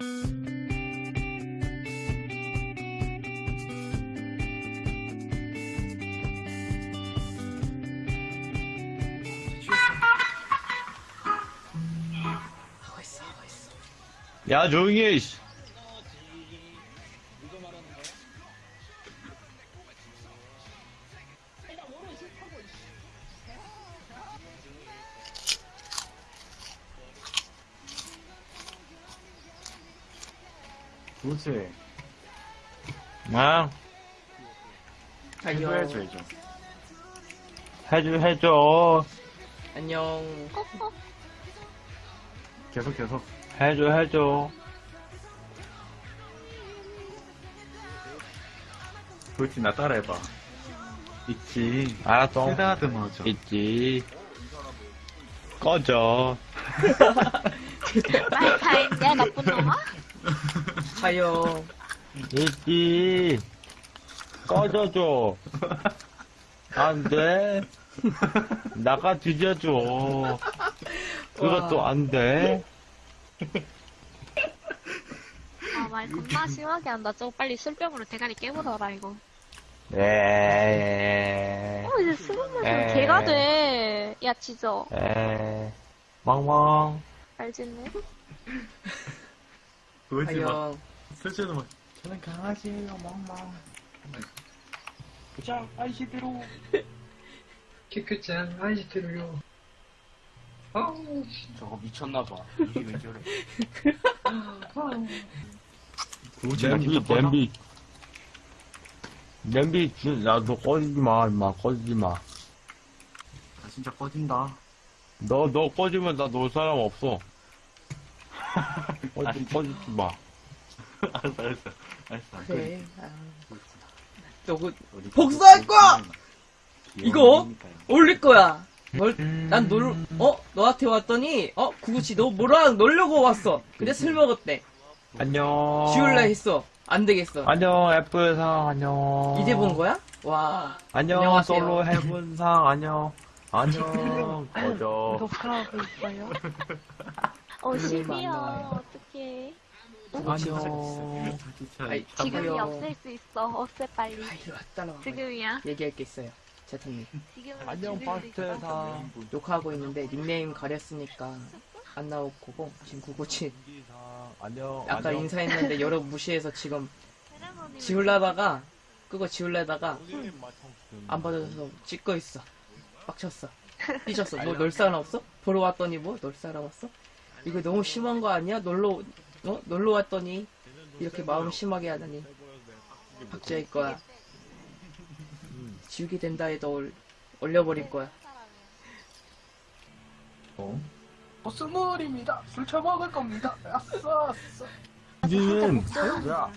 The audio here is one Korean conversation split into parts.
야 조용히 해 씨. 그렇지. 아. 해줘야죠, 해줘. 해줘 해줘 안녕. 계속, 계속. 해줘 해줘 그렇지, 나 따라해봐. 있지. 알았어 쓰다듬어줘. 있지 꺼져 말다 했냐 나쁜 놈아? 하요. 있지 꺼져줘 안 돼 나가 뒤져줘 그것도 안 돼 아말 겁나 심하게 한다. 저거 빨리 술병으로 대가리 깨물어라 이거. 에어 이제 술 먹으면 에이. 개가 돼. 야 지져. 에 멍멍 알겠네. 그렇 지, 막, 막, 저는 강아지예요, 멍멍. 자, 아이시대로. 키크짱 아이스테로요. 아우, 저거 미쳤나봐. 이게 왜 저래. 그렇지, 나 냄비. 냄비 냄비 나너 꺼지지 마 임마 꺼지지 나 진짜 꺼진다. 마너 너 꺼지면 나 놀 사람 없어 꺼지 꺼지지 마 알았어, 알았어. 알았어, 안 그래. 꺼져. 아. 너그 우리 복수할 거야! 귀여운 이거? 올릴 거야. 뭘, 난 놀, 어? 너한테 왔더니, 어? 구구치, 너 뭐랑 놀려고 왔어. 근데 술 먹었대. 안녕 지울라 했어. 안 되겠어. 안녕 애플상 안녕 이제 본 거야? 와. 안녕 안녕하세요. 솔로 해븐상 안녕 안녕 꺼져 녹화하고 있어요. 어. 만나요. 어떡해. 안녕 진짜 아이, 지금이 참아요. 없앨 수 있어. 없애 빨리. 아, 이리 와, 따라와. 지금이야. 얘기할 게 있어요. 제터님. 지금 안녕 파스텔상 녹화하고 있는데 닉네임 가렸으니까 안 나올 거고, 지금 구구치. 안녕 아까 안녕. 인사했는데 여러 무시해서 지금 지울라다가, 그거 지울라다가 안 받아줘서 찍고 있어. 빡쳤어. 삐졌어. 너놀 사람 없어? 보러 왔더니 뭐? 놀 사람 없어? 이거 너무 심한 거 아니야? 놀러, 어? 놀러 왔더니 이렇게 마음 심하게 하다니. 박제할 거야. 지우게 된다 해도 올, 올려버릴 거야. 어? 어, 스물입니다. 술 처먹을 겁니다. 아싸, 아싸. 문준이는 야,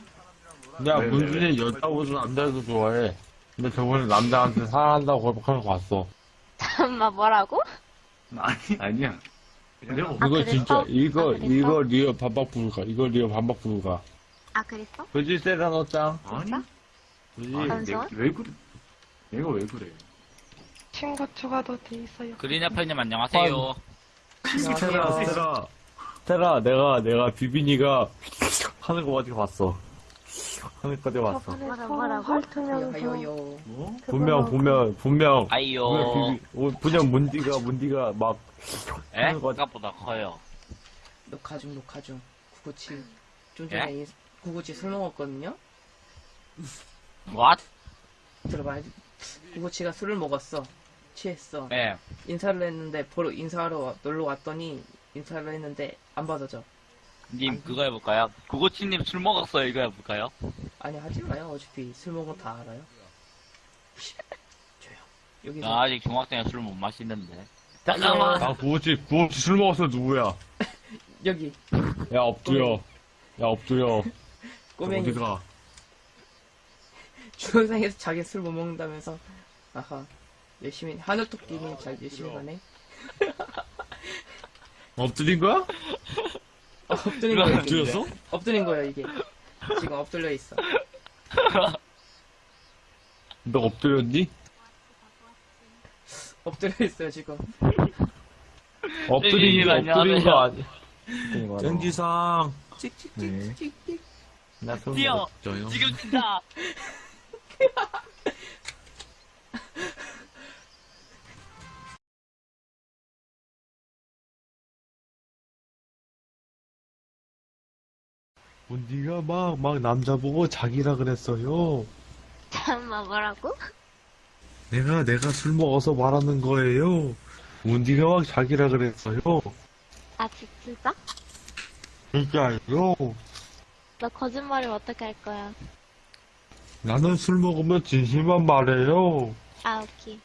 야 문준이 여자보다 남자도 좋아해. 근데 저번에 남자한테 사랑한다고 고백하는 거 봤어. 잠깐만 뭐라고? 아니, 아니야. 내가 아, 이거 그랬어? 진짜 이거 아, 그랬어? 이거 real 반박 불가. 이거 real 반박 불가. 아 그랬어? 그지 세라노짱. 아니? 그지. 아니, 잠시만. 내가 왜 그래? 내가 왜 그래? 친구 추가도 돼 있어요. 그린애플님 안녕하세요. 세라 안녕하세요. 세라 세라 내가 내가 비비니가 하는 거 어디 봤어. 어디 봤어. 저번에? 헐트면서 하요요. 뭐? 분명 보면 분명 아이요. 분명 비비 어, 분명 문디가 문디가 막 에? 하는 거 생각보다 커요. 녹화 중, 녹화 중. 구구치. 좀 예? 전에 인- 구구치 술 먹었거든요? What? 들어봐야지. 구구치가 술을 먹었어. 취했어. 예. 인사를 했는데, 보러 인사하러 와- 놀러 왔더니, 인사를 했는데, 안 받아줘. 님, 그거 해볼까요? 구고치님 술 먹었어요. 이거 해볼까요? 아니, 하지 마요. 어차피 술 먹은 거다 알아요. 조용. 여기서. 나 아직 중학생에 술못 마시는데. 네. 잠깐만. 아 구호치 구호치 술 먹었어 누구야? 여기. 야 엎드려. 야 엎드려. 꼬맹이. 어디가? 중학생에서 자기 술 못 먹는다면서. 아하. 열심히, 하늘토끼님 잘 열심히 가네. 엎드린 거야? 어, 엎드린 거야, 이게. 엎드렸어? 엎드린 거야, 이게. 지금 엎드려 있어. 너 엎드렸니? 엎드려 있어요, 지금. 엎드린 게 네, 엎드린 거 안녕하세요. 아니. 땡지상 찍찍찍찍찍. 나술 뛰어. 지금 뛴다. 언니가 막, 막 남자 보고 자기라 그랬어요. 잠깐만 뭐라고? 내가, 내가 술 먹어서 말하는 거예요. 운디가 막 자기라 그랬어요. 아 진짜? 진짜요? 너 거짓말이면 어떻게 할 거야? 나는 술 먹으면 진실만 말해요. 아 오케이.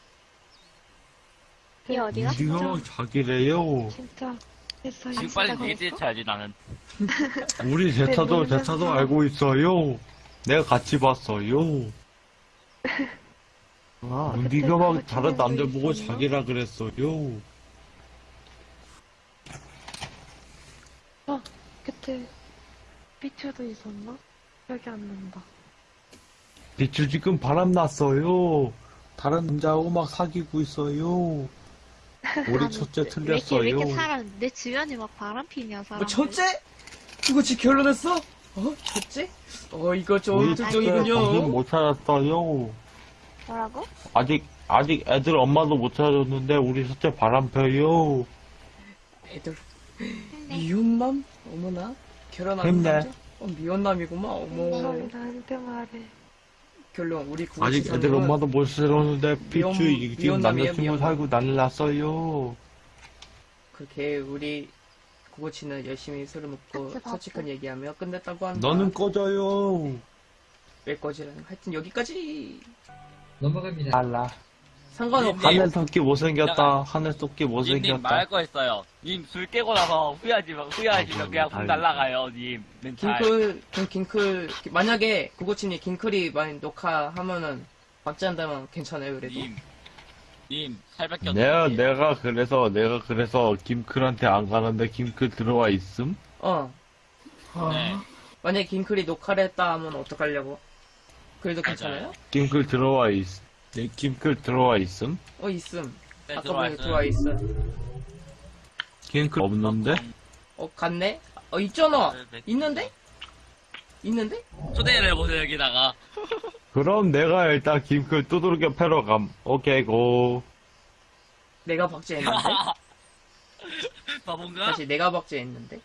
이 어디 갔어? 운디가 막 자기래요. 진짜 됐어요. 지금 빨리 얘기해 쳐야지 나는. 우리 제차도, 놀면서. 제차도 알고 있어요. 내가 같이 봤어요. 아, 그때 막 다른 남자 보고? 자기라 그랬어요. 그때 비추도 있었나? 기억이 안 난다. 비추 지금 바람 났어요. 다른 남자하고 막 사귀고 있어요. 우리 아니, 첫째 왜 이렇게, 틀렸어요. 왜 이렇게 사람 내 주변에 막 바람 피냐 사람. 뭐 첫째? 그거 지 결론했어? 어? 첫째? 어 이거 좀 우리 특종이군요. 못 찾았어요. 뭐라고? 아직 아직 애들 엄마도 못 찾았는데 우리 첫째 바람 펴요. 애들 미혼남? 어머나 결혼하는 힘내. 남자? 어 미혼남이구만 어머 나한테 말해. 결론 우리 아직 애들 엄마도 못 미혼- 피추 지금 남자친구. 살고 난리 났어요. 그렇게 우리 구구치는 열심히 술을 먹고 봤어. 솔직한 얘기하며 끝냈다고 한다 너는 꺼져요. 왜 거지라는 하여튼 여기까지 넘어갑니다. 알라. 상관없네 하늘 토끼 못생겼다. 하늘 토끼 못생겼다. 말할 거 있어요. 님 술 깨고 나서 후회하지 마, 후회하시면 그냥 훅 날라가요, 님. 멘탈. 킹클 긴- 긴클 만약에 구구치님 긴클이 많이 녹화하면은 박제한다면 괜찮아요 그래도 님, 님, 살밖에 내가 없는데. 내가 그래서 내가 그래서 김클한테 안 가는데 김클 들어와 있음? 어 네. 만약에 긴클이 녹화를 했다 하면 어떡하려고 그래도 괜찮아요? 김클 들어와 있. 네, 김클 들어와 있음? 어 있음 네, 아까 보니. 들어와 있어 김클 없는데? 어 갔네? 어 있잖아 네, 있는데? 있는데? 초대를 해보세요, 여기다가. 그럼 내가 일단 김클 두들겨 패러 감. 오케이 고. 내가 박제했는데? 바본가? 사실 내가 박제했는데?